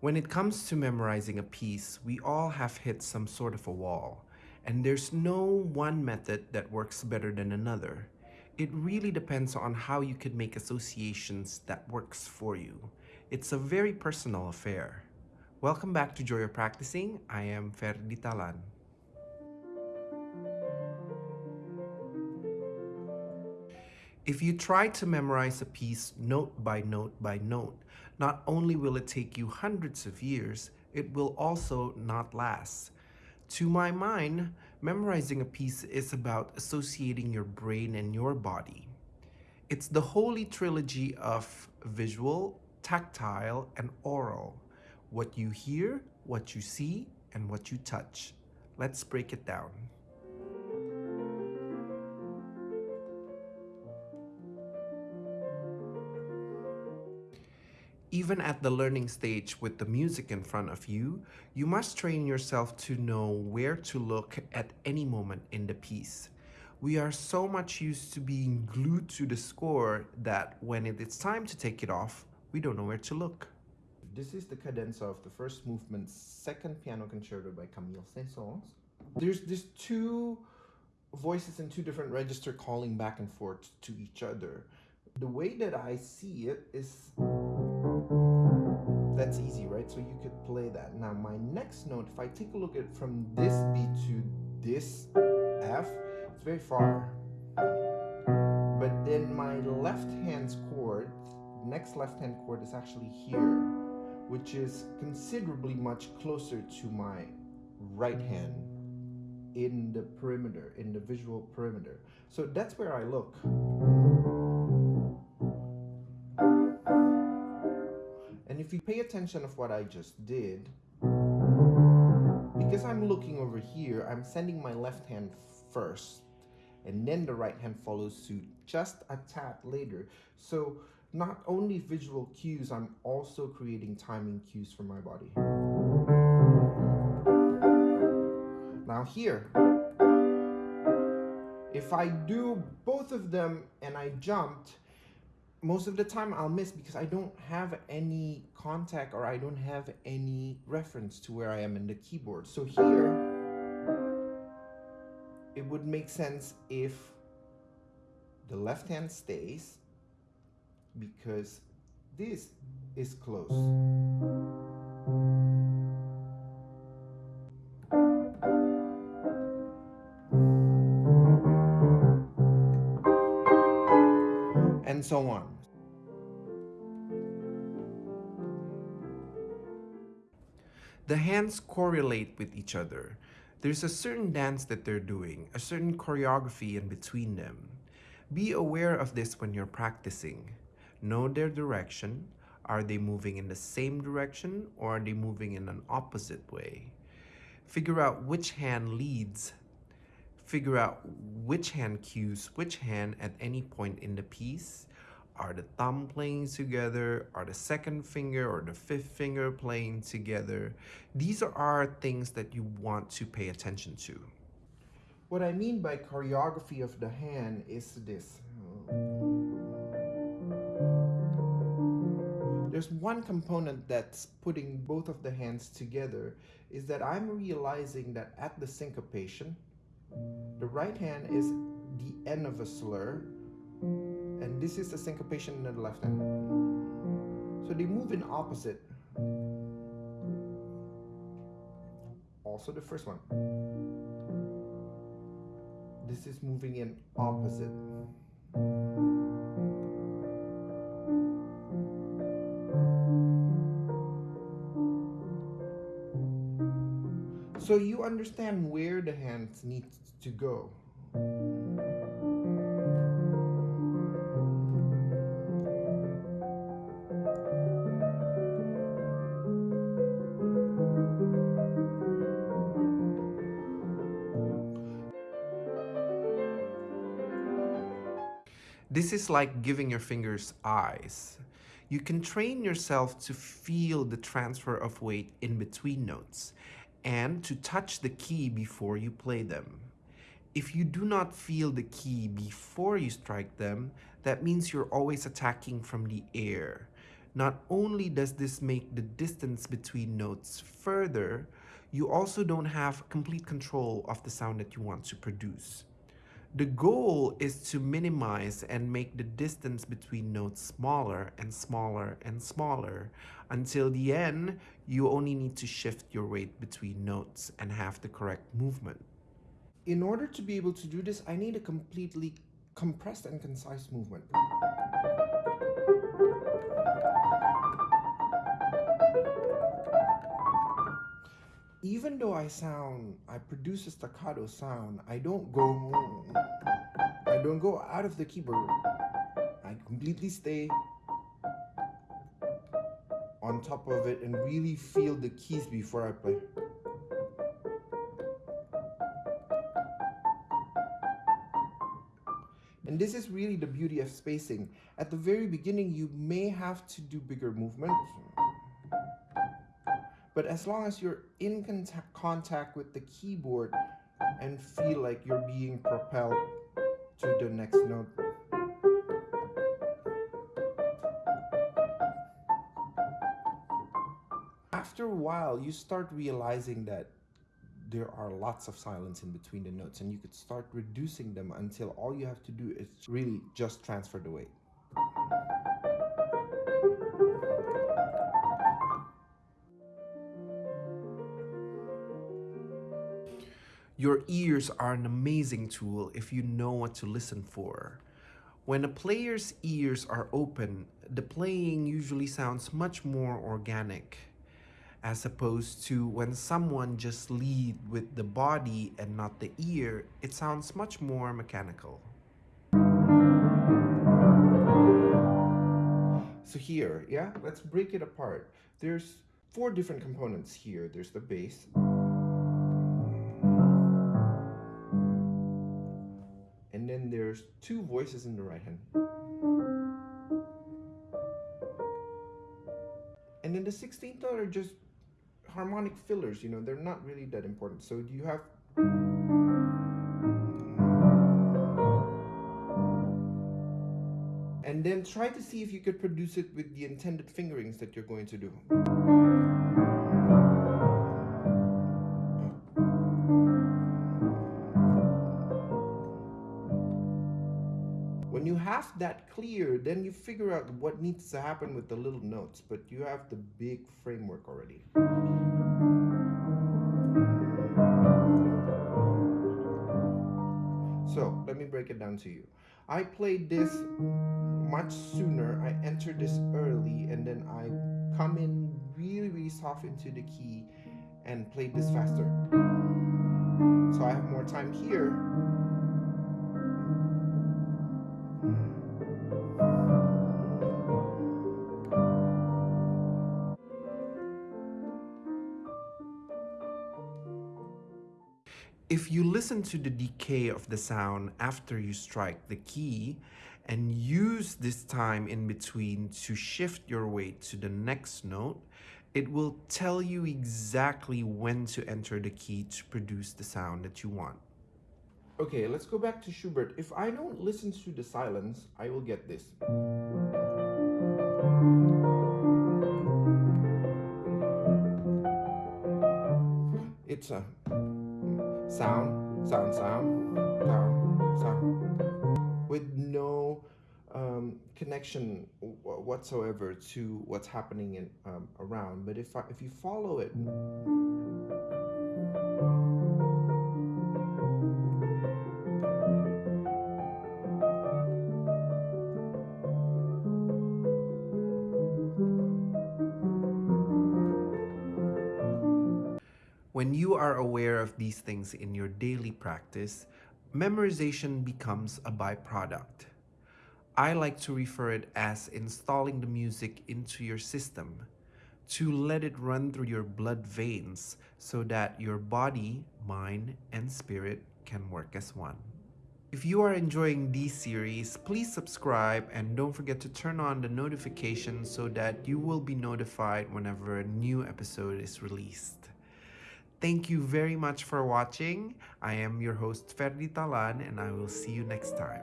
When it comes to memorizing a piece, we all have hit some sort of a wall, and there's no one method that works better than another. It really depends on how you can make associations that works for you. It's a very personal affair. Welcome back to Joy of Practicing. I am Ferdi Talan. If you try to memorize a piece note by note by note, not only will it take you hundreds of years, it will also not last. To my mind, memorizing a piece is about associating your brain and your body. It's the holy trilogy of visual, tactile, and aural. What you hear, what you see, and what you touch. Let's break it down. Even at the learning stage with the music in front of you, you must train yourself to know where to look at any moment in the piece. We are so much used to being glued to the score that when it is time to take it off, we don't know where to look. This is the cadenza of the first movement, second piano concerto by Camille Saint-Saëns. There's these two voices in two different register calling back and forth to each other. The way that I see it is that's easy, right? So you could play that. Now my next note, if I take a look at from this B to this F, it's very far. But then my left hand chord, next left hand chord is actually here, which is considerably much closer to my right hand in the perimeter, in the visual perimeter. So that's where I look. If you pay attention of what I just did, because I'm looking over here, I'm sending my left hand first, and then the right hand follows suit just a tad later. So not only visual cues, I'm also creating timing cues for my body. Now here, if I do both of them and I jumped, most of the time I'll miss because I don't have any contact or I don't have any reference to where I am in the keyboard. So here, it would make sense if the left hand stays because this is close. And so on. The hands correlate with each other. There's a certain dance that they're doing, a certain choreography in between them. Be aware of this when you're practicing. Know their direction. Are they moving in the same direction or are they moving in an opposite way? Figure out which hand leads figure out which hand cues which hand at any point in the piece. Are the thumb playing together? Are the second finger or the fifth finger playing together? These are things that you want to pay attention to. What I mean by choreography of the hand is this. There's one component that's putting both of the hands together is that I'm realizing that at the syncopation, the right hand is the end of a slur, and this is the syncopation in the left hand. So they move in opposite. Also the first one. This is moving in opposite. So you understand where the hands need to go. This is like giving your fingers eyes. You can train yourself to feel the transfer of weight in between notes and to touch the key before you play them. If you do not feel the key before you strike them, that means you're always attacking from the air. Not only does this make the distance between notes further, you also don't have complete control of the sound that you want to produce. The goal is to minimize and make the distance between notes smaller and smaller and smaller until the end you only need to shift your weight between notes and have the correct movement. In order to be able to do this, I need a completely compressed and concise movement. Even though I sound, I produce a staccato sound, I don't go, I don't go out of the keyboard. I completely stay on top of it and really feel the keys before I play. And this is really the beauty of spacing. At the very beginning, you may have to do bigger movements. But as long as you're in contact, contact with the keyboard and feel like you're being propelled to the next note. After a while, you start realizing that there are lots of silence in between the notes and you could start reducing them until all you have to do is really just transfer the weight. Your ears are an amazing tool if you know what to listen for. When a player's ears are open, the playing usually sounds much more organic, as opposed to when someone just lead with the body and not the ear, it sounds much more mechanical. So here, yeah, let's break it apart. There's four different components here. There's the bass, there's two voices in the right hand. And then the 16th note are just harmonic fillers, you know, they're not really that important. So you have and then try to see if you could produce it with the intended fingerings that you're going to do. Have that clear, then you figure out what needs to happen with the little notes, but you have the big framework already. So let me break it down to you. I played this much sooner. I entered this early and then I come in really, really soft into the key and played this faster. So I have more time here if you listen to the decay of the sound after you strike the key and use this time in between to shift your weight to the next note, it will tell you exactly when to enter the key to produce the sound that you want. Okay, let's go back to Schubert. If I don't listen to the silence, I will get this. It's a sound, sound, sound, sound, sound, with no um, connection whatsoever to what's happening in, um, around. But if I, if you follow it. When you are aware of these things in your daily practice, memorization becomes a byproduct. I like to refer it as installing the music into your system, to let it run through your blood veins so that your body, mind, and spirit can work as one. If you are enjoying these series, please subscribe and don't forget to turn on the notifications so that you will be notified whenever a new episode is released. Thank you very much for watching. I am your host Ferdi Talan and I will see you next time.